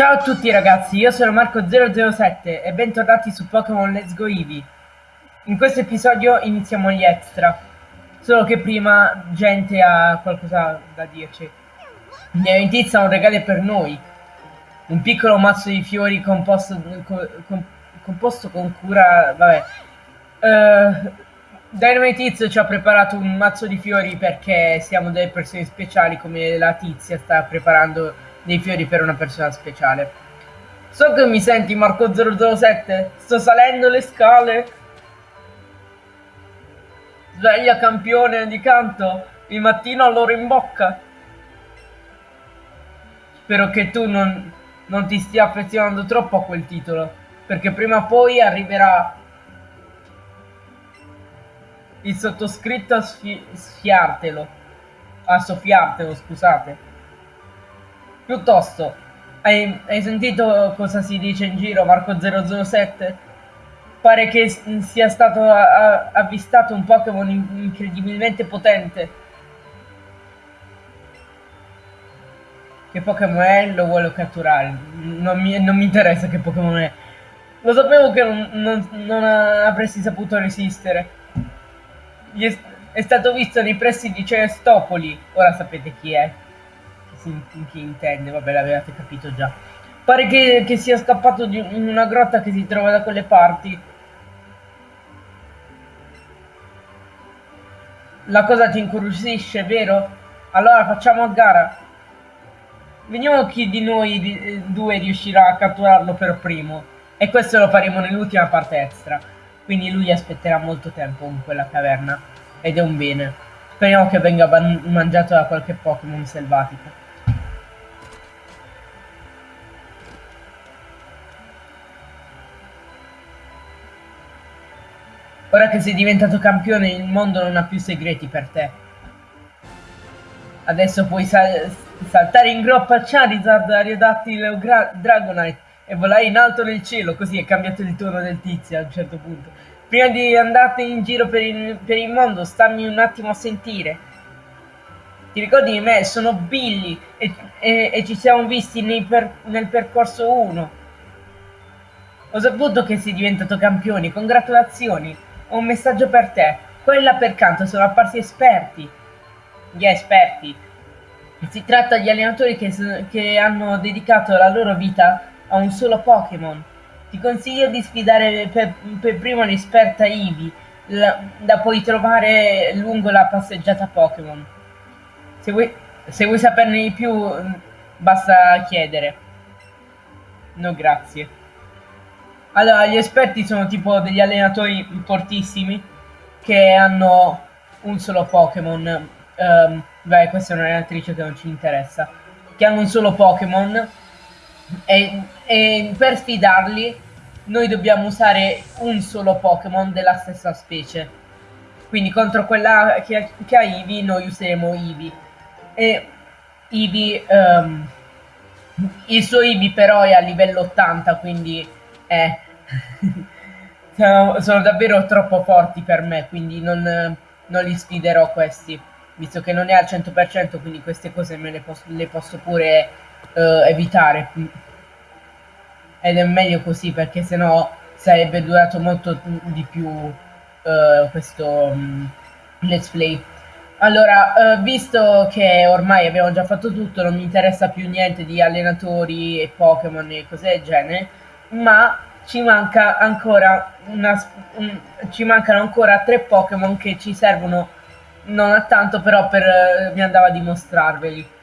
Ciao a tutti ragazzi, io sono Marco007 e bentornati su Pokémon Let's Go Eevee. In questo episodio iniziamo gli extra, solo che prima gente ha qualcosa da dirci. Neointizia ha un regalo per noi, un piccolo mazzo di fiori composto con, composto con cura... vabbè. Uh, Dynamite Tizio ci ha preparato un mazzo di fiori perché siamo delle persone speciali come la tizia sta preparando dei fiori per una persona speciale. So che mi senti Marco 007? Sto salendo le scale. Sveglia campione di canto. Il mattino all'ora in bocca. Spero che tu non, non ti stia affezionando troppo a quel titolo. Perché prima o poi arriverà il sottoscritto a sfi sfiartelo. A soffiartelo, scusate. Piuttosto, hai, hai sentito cosa si dice in giro, Marco 007? Pare che sia stato avvistato un Pokémon incredibilmente potente. Che Pokémon è? Lo vuole catturare. Non mi, non mi interessa che Pokémon è. Lo sapevo che non, non, non avresti saputo resistere. È, è stato visto nei pressi di Celestopoli. Ora sapete chi è si, chi intende, vabbè l'avevate capito già. Pare che, che sia scappato di, in una grotta che si trova da quelle parti. La cosa ti incuriosisce, vero? Allora facciamo a gara. Vediamo chi di noi eh, due riuscirà a catturarlo per primo. E questo lo faremo nell'ultima parte extra. Quindi lui aspetterà molto tempo in quella caverna. Ed è un bene. Speriamo che venga mangiato da qualche Pokémon selvatico. Ora che sei diventato campione il mondo non ha più segreti per te. Adesso puoi sal saltare in groppa a Charizard, Ariadattile o Dragonite e volare in alto nel cielo, così è cambiato il tono del tizio a un certo punto. Prima di andarti in giro per il, per il mondo, stammi un attimo a sentire. Ti ricordi di me? Sono Billy e, e, e ci siamo visti per, nel percorso 1. Ho saputo che sei diventato campione, congratulazioni! Ho un messaggio per te. Quella per canto sono apparsi esperti. Gli esperti. Si tratta di allenatori che, che hanno dedicato la loro vita a un solo Pokémon. Ti consiglio di sfidare per, per primo l'esperta Eevee, la, da poi trovare lungo la passeggiata Pokémon. Se se vuoi saperne di più, basta chiedere. No, grazie. Allora, gli esperti sono tipo degli allenatori fortissimi che hanno un solo Pokémon. Um, beh, questa è un'allenatrice che non ci interessa. Che hanno un solo Pokémon e, e, per sfidarli noi dobbiamo usare un solo Pokémon della stessa specie. Quindi contro quella che, che ha Eevee noi useremo Eevee. E Eevee... Um, il suo Eevee però è a livello 80, quindi eh, sono, davvero troppo forti per me, quindi non, non, li sfiderò questi, visto che non è al 100%, quindi queste cose me le posso, le posso pure uh, evitare. Ed è meglio così, perché sennò sarebbe durato molto di più uh, questo um, let's play. Allora, uh, visto che ormai abbiamo già fatto tutto, non mi interessa più niente di allenatori e Pokémon e cose del genere, ma ci manca ancora una, un, ci mancano ancora tre Pokémon che ci servono non a tanto però per uh, mi andava a dimostrarveli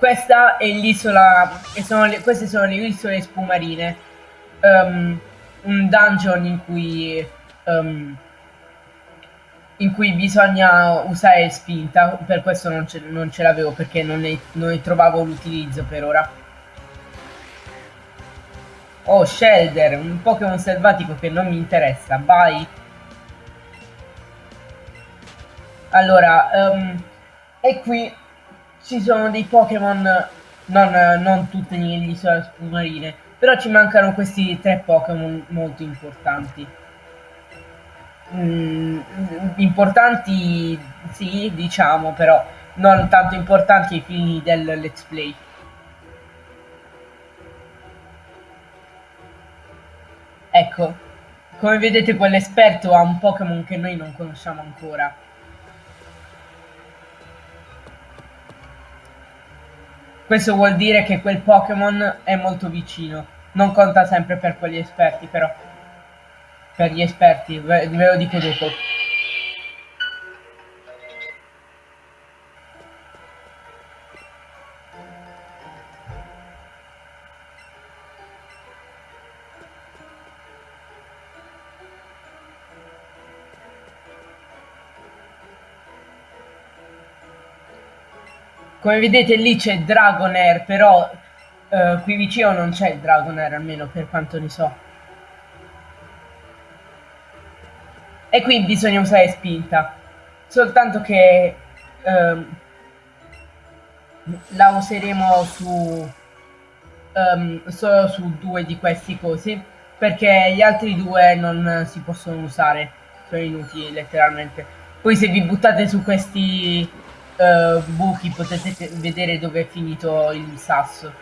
questa è l'isola queste sono le isole spumarine. Um, un dungeon in cui um, in cui bisogna usare spinta per questo non ce, ce l'avevo perché non ne, non ne trovavo l'utilizzo per ora Oh, Shelder, un Pokémon selvatico che non mi interessa. Vai. Allora, um, e qui ci sono dei Pokémon, non, non tutte negli isole marine, però ci mancano questi tre Pokémon molto importanti. Mm, importanti, sì, diciamo, però non tanto importanti ai fini del let's play. Ecco, come vedete quell'esperto ha un Pokémon che noi non conosciamo ancora. Questo vuol dire che quel Pokémon è molto vicino. Non conta sempre per quegli esperti, però. Per gli esperti, ve, ve lo dico dopo. Come vedete lì c'è Dragonair, però eh, qui vicino non c'è il Dragonair, almeno per quanto ne so. E qui bisogna usare spinta. Soltanto che ehm, la useremo su um, solo su due di questi cosi perché gli altri due non si possono usare sono inutili letteralmente poi se vi buttate su questi uh, buchi potete vedere dove è finito il sasso.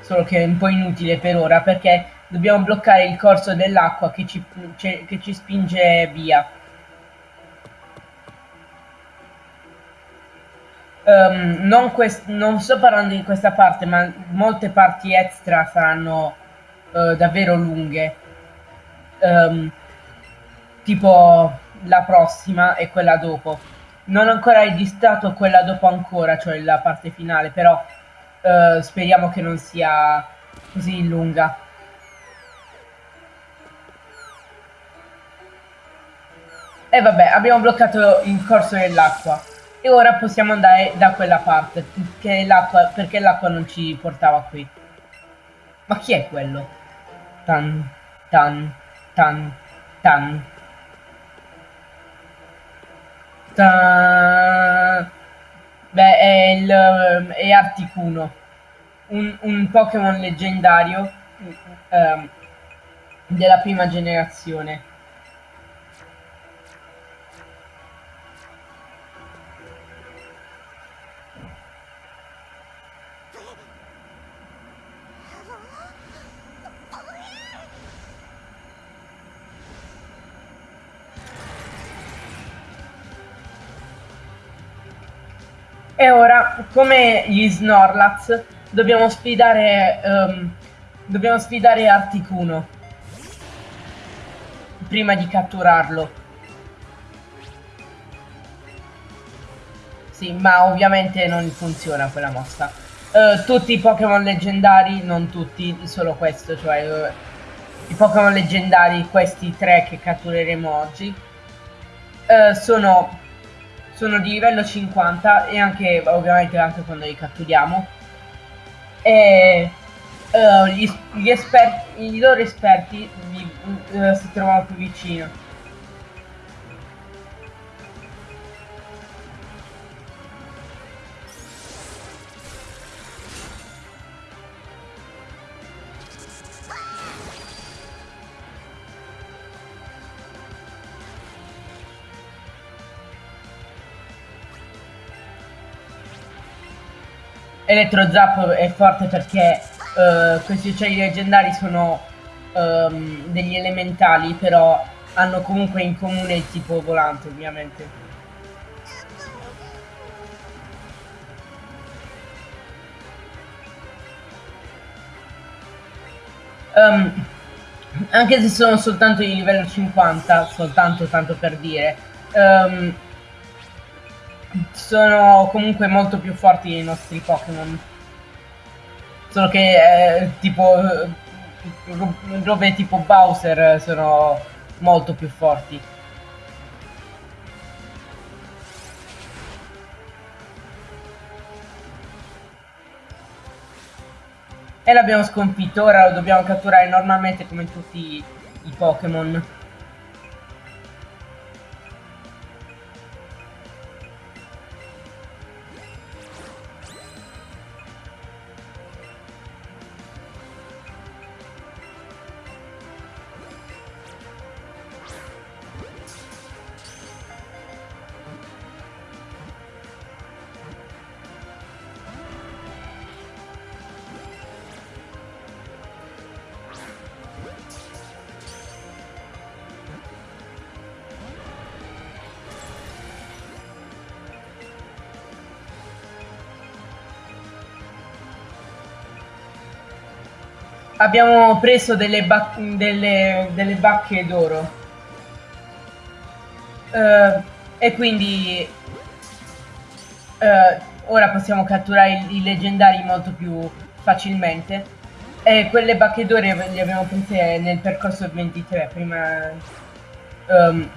Solo che è un po' inutile per ora perché dobbiamo bloccare il corso dell'acqua che che ci spinge via. Um, non, non, sto parlando di questa parte, ma molte parti extra saranno uh, davvero lunghe. Um, tipo la prossima e quella dopo non ho ancora registrato quella dopo ancora, cioè la parte finale, però uh, speriamo che non sia così lunga. E vabbè, abbiamo bloccato il corso dell'acqua. E ora possiamo andare da quella parte, perché l'acqua non ci portava qui. Ma chi è quello? Tan, tan, tan, tan. Ta... Beh, è, il, è Articuno, un, un Pokémon leggendario um, della prima generazione. E ora, come gli Snorlax, dobbiamo sfidare, um, dobbiamo sfidare Articuno. Prima di catturarlo. Sì, ma ovviamente non funziona quella mossa. Uh, tutti i Pokémon leggendari, non tutti, solo questo, cioè uh, i Pokémon leggendari, questi tre che cattureremo oggi, uh, sono sono di livello 50 e anche ovviamente anche quando li catturiamo. E uh, gli, gli, esperti, i loro esperti vi, uh, si trovano più vicino Elettro Zap è forte perché uh, questi uccelli leggendari sono um, degli elementali, però hanno comunque in comune il tipo volante, ovviamente. Um, anche se sono soltanto di livello 50, soltanto tanto per dire, um, sono comunque molto più forti dei nostri Pokémon. Solo che eh, tipo robe tipo Bowser sono molto più forti. E l'abbiamo sconfitto, ora lo dobbiamo catturare normalmente come tutti i Pokémon. Abbiamo preso delle, bac delle, delle bacche d'oro. Uh, e quindi uh, ora possiamo catturare i, leggendari molto più facilmente. E quelle bacche d'oro le abbiamo prese nel percorso 23, prima... Um,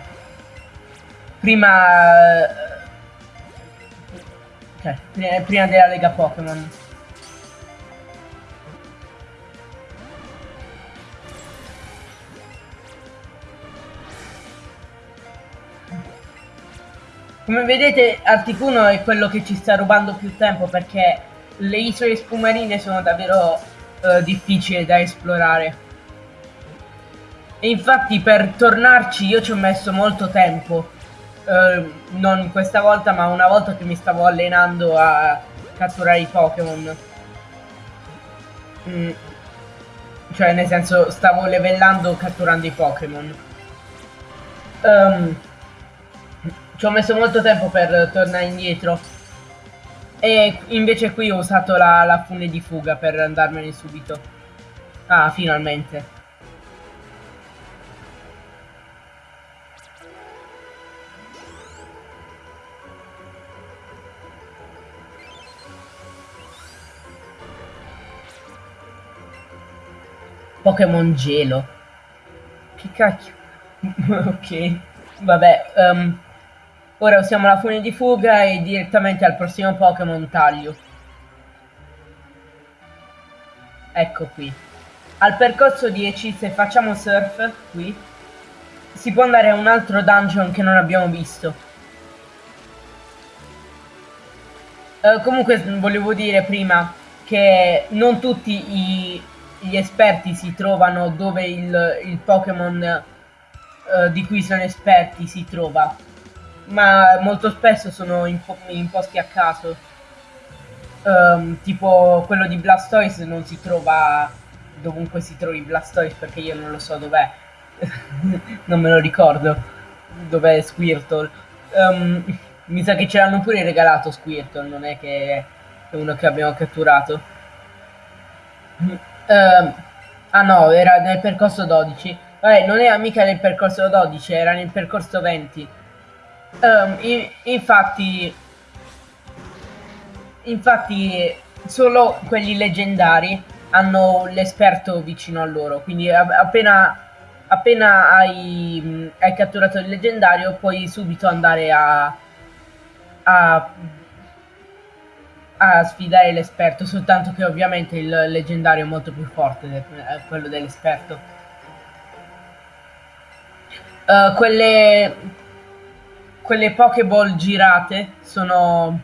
prima... Okay, prima della Lega Pokémon. Come vedete Articuno è quello che ci sta rubando più tempo perché le isole spumarine sono davvero uh, difficili da esplorare. E infatti per tornarci io ci ho messo molto tempo. Uh, non questa volta ma una volta che mi stavo allenando a catturare i Pokémon. Mm. Cioè nel senso stavo livellando catturando i Pokémon. Um, ci ho messo molto tempo per tornare indietro. E invece qui ho usato la, la fune di fuga per andarmene subito. Ah, finalmente. Pokémon gelo. Che cacchio. ok. Vabbè, um, Ora usiamo la fune di fuga e direttamente al prossimo Pokémon taglio. Ecco qui. Al percorso 10, se facciamo surf, qui, si può andare a un altro dungeon che non abbiamo visto. Uh, comunque volevo dire prima che non tutti i, gli esperti si trovano dove il, il Pokémon uh, di cui sono esperti si trova ma molto spesso sono imposti a caso. Um, tipo quello di Blastoise non si trova dovunque si trovi Blastoise perché io non lo so dov'è. non me lo ricordo dov'è Squirtle. Um, mi sa che ce l'hanno pure regalato Squirtle, non è che è uno che abbiamo catturato. Um, ah no, era nel percorso 12. Vabbè, non era mica nel percorso 12, era nel percorso 20. Um, in, infatti, infatti, solo quelli leggendari hanno l'esperto vicino a loro. Quindi, appena, appena hai, hai, catturato il leggendario, puoi subito andare a, a, a sfidare l'esperto. Soltanto che, ovviamente, il leggendario è molto più forte di quello dell'esperto. Uh, quelle quelle Pokéball girate sono,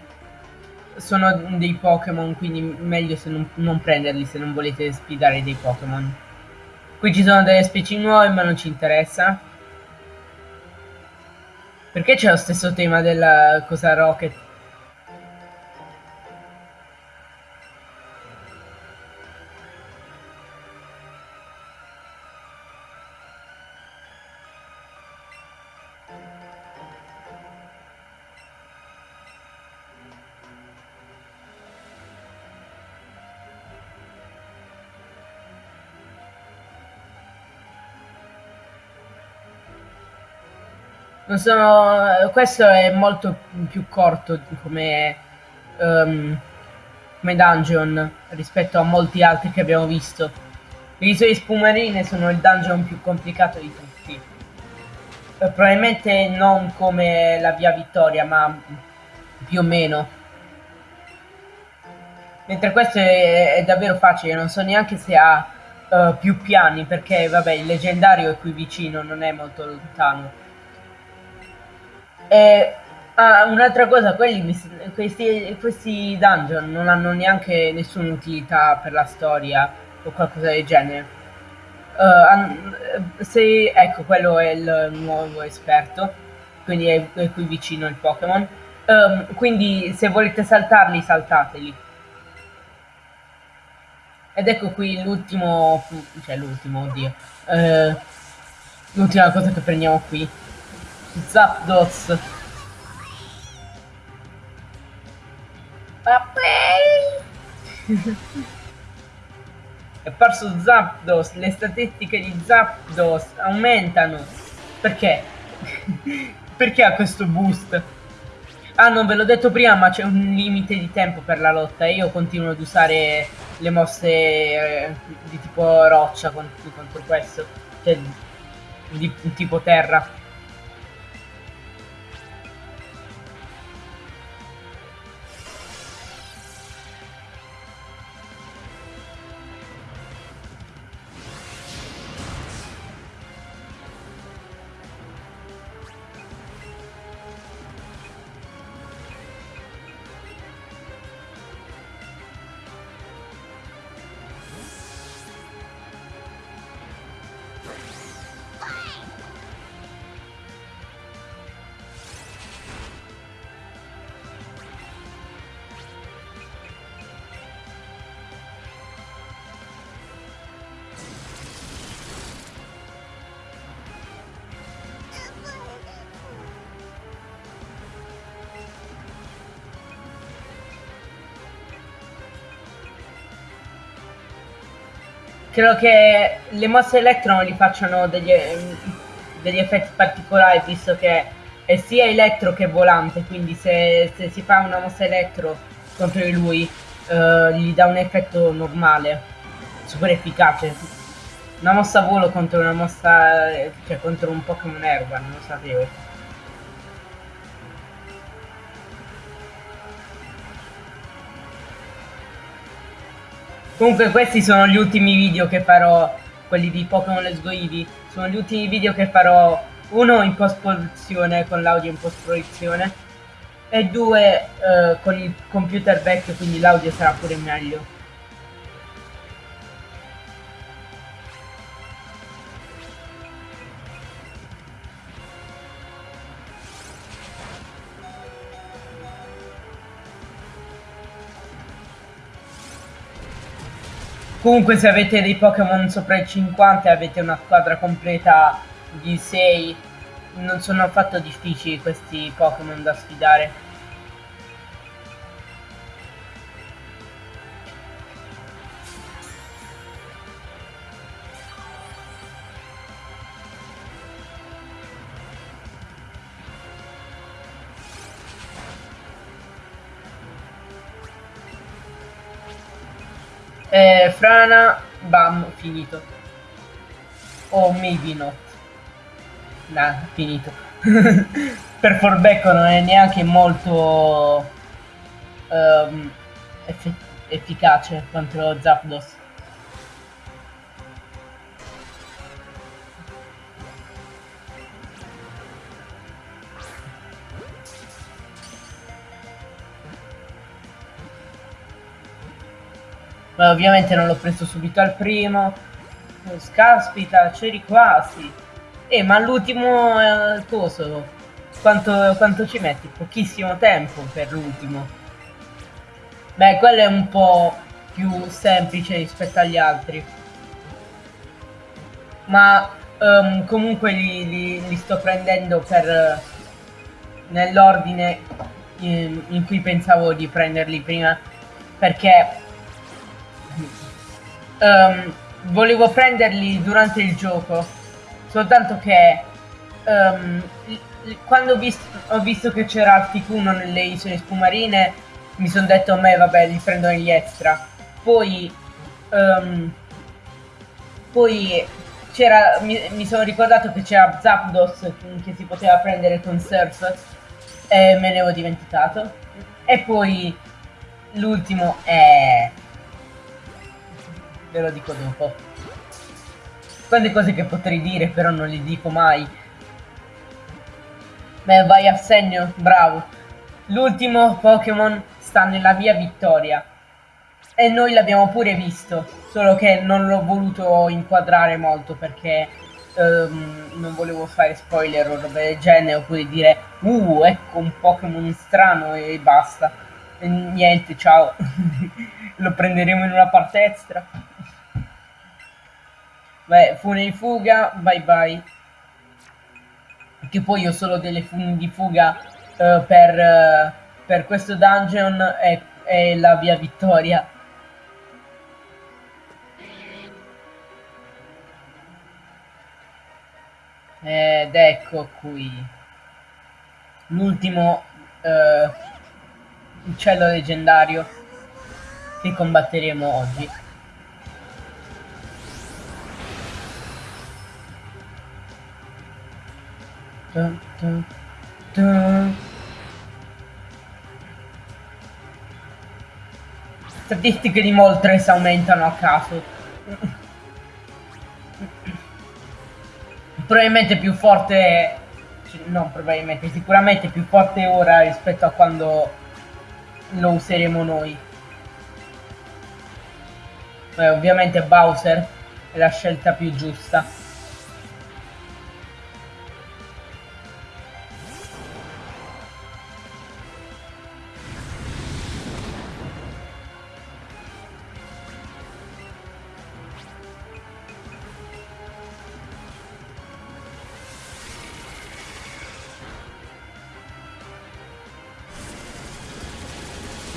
sono dei Pokémon, quindi meglio se non, non, prenderli se non volete sfidare dei Pokémon. Qui ci sono delle specie nuove, ma non ci interessa. Perché c'è lo stesso tema della cosa Rocket? Sono, questo è molto più corto come, um, come dungeon rispetto a molti altri che abbiamo visto. Le isole spumarine sono il dungeon più complicato di tutti. Eh, probabilmente non come la via Vittoria, ma più o meno. Mentre questo è, è davvero facile, non so neanche se ha uh, più piani, perché vabbè il leggendario è qui vicino, non è molto lontano. E ah, un'altra cosa, quelli, questi, questi dungeon non hanno neanche nessuna utilità per la storia o qualcosa del genere. Uh, se, ecco, quello è il nuovo esperto, quindi è, è qui vicino il Pokémon. Um, quindi se volete saltarli, saltateli. Ed ecco qui l'ultimo, cioè l'ultimo, oddio, uh, l'ultima cosa che prendiamo qui. Zapdos. è apparso Zapdos, le statistiche di Zapdos aumentano. Perché? Perché ha questo boost? Ah, non ve l'ho detto prima, ma c'è un limite di tempo per la lotta e io continuo ad usare le mosse eh, di tipo roccia contro, questo, cioè di tipo terra. Credo che le mosse elettro non gli facciano degli, degli effetti particolari, visto che è sia elettro che volante, quindi se, se si fa una mossa elettro contro di lui, eh, gli dà un effetto normale, super efficace. Una mossa volo contro una mossa, cioè contro un Pokémon erba, non lo sapevo. Comunque questi sono gli ultimi video che farò, quelli di Pokémon Let's Go Eevee, sono gli ultimi video che farò, uno in post-produzione, con l'audio in post-produzione, e due eh, con il computer vecchio, quindi l'audio sarà pure meglio. Comunque se avete dei Pokémon sopra i 50 e avete una squadra completa di 6, non sono affatto difficili questi Pokémon da sfidare. Frana, bam, finito. O oh, maybe not. Nah, finito. per Forbecco non è neanche molto um, eff efficace contro Zapdos. Ma ovviamente non l'ho preso subito al primo. Caspita, c'eri quasi. Eh, ma l'ultimo eh, coso, quanto, quanto ci metti? Pochissimo tempo per l'ultimo. Beh, quello è un po' più semplice rispetto agli altri. Ma um, comunque li, li, li, sto prendendo per nell'ordine in, in cui pensavo di prenderli prima perché um, volevo prenderli durante il gioco, soltanto che um, quando ho visto, ho visto che c'era Articuno nelle isole spumarine, mi sono detto a me vabbè li prendo negli extra. Poi, um, poi c'era, mi, mi, sono ricordato che c'era Zapdos che si poteva prendere con Surf e me ne ho dimenticato. E poi l'ultimo è ve lo dico dopo. Quante cose che potrei dire, però non li dico mai. Beh, vai a segno, bravo. L'ultimo Pokémon sta nella via vittoria. E noi l'abbiamo pure visto, solo che non l'ho voluto inquadrare molto perché um, non volevo fare spoiler o roba del genere, oppure dire, uh, ecco un Pokémon strano e basta. E niente, ciao. Lo prenderemo in una parte extra. Beh, fune di fuga, bye bye. Che poi ho solo delle fune di fuga uh, per, uh, per, questo dungeon e, e la via vittoria. Ed ecco qui. L'ultimo uh, uccello leggendario che combatteremo oggi. Dun, dun, dun. Statistiche di Moltres aumentano a caso. probabilmente più forte, non probabilmente, sicuramente più forte ora rispetto a quando lo useremo noi. Beh, ovviamente Bowser è la scelta più giusta.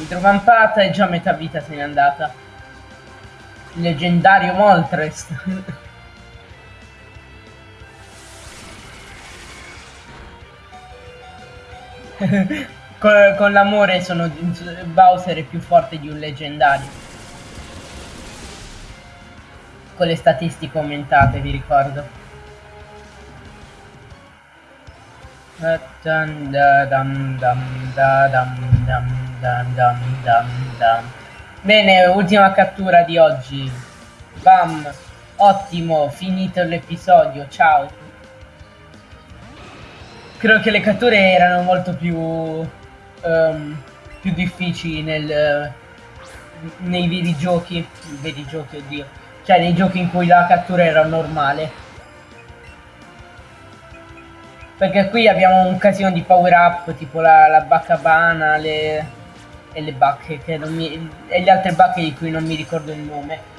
Idrovampata e già metà vita se n'è andata. Leggendario Moltres. con, con l'amore sono Bowser è più forte di un leggendario. Con le statistiche aumentate, vi ricordo. Bene, ultima cattura di oggi. Bam, ottimo, finito l'episodio, ciao. Credo che le catture erano molto più, um, più difficili nel, nei veri giochi, veri giochi, oddio, cioè nei giochi in cui la cattura era normale. Perché qui abbiamo un casino di power up, tipo la, la baccabana, le, e le bacche, che non mi, e le altre bacche di cui non mi ricordo il nome.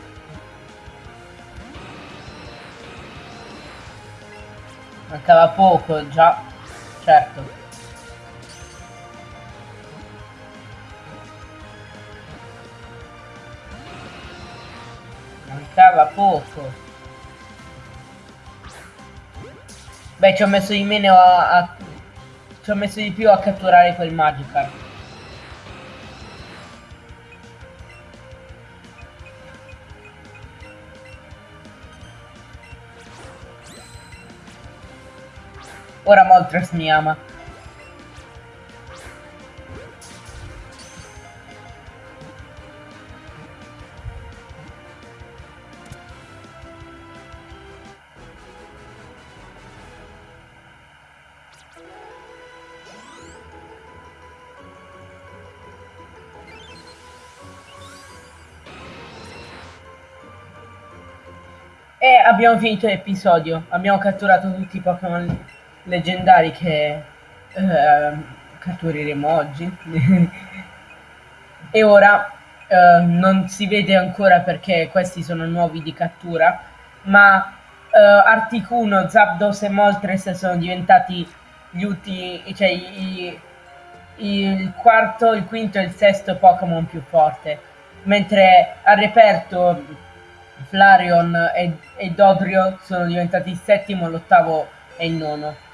Mancava poco, già, certo. Mancava poco. Beh, ci ho messo di meno a, a... Ci ho messo di più a catturare quel Magikarp. Ora Moltres mi ama. E abbiamo finito l'episodio. Abbiamo catturato tutti i Pokémon leggendari che eh, cattureremo oggi. e ora eh, non si vede ancora perché questi sono nuovi di cattura, ma eh, Articuno, Zapdos e Moltres sono diventati gli ultimi, cioè i, i, il quarto, il quinto e il sesto Pokémon più forte. Mentre ha reperto Flareon e, e Dodrio sono diventati il settimo, l'ottavo e il nono.